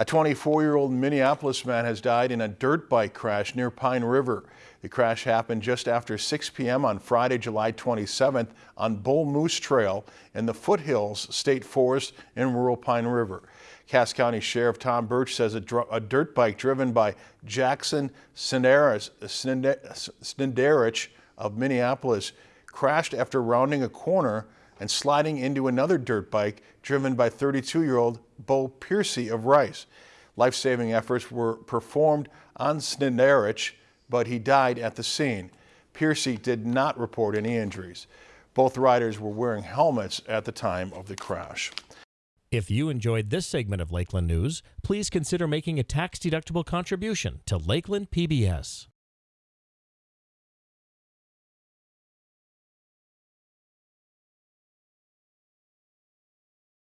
A 24-year-old Minneapolis man has died in a dirt bike crash near Pine River. The crash happened just after 6 p.m. on Friday, July 27th on Bull Moose Trail in the Foothills State Forest in rural Pine River. Cass County Sheriff Tom Burch says a, a dirt bike driven by Jackson Snedarich of Minneapolis crashed after rounding a corner and sliding into another dirt bike driven by 32-year-old Bo Piercy of Rice. Life-saving efforts were performed on Snedarich, but he died at the scene. Piercy did not report any injuries. Both riders were wearing helmets at the time of the crash. If you enjoyed this segment of Lakeland News, please consider making a tax-deductible contribution to Lakeland PBS.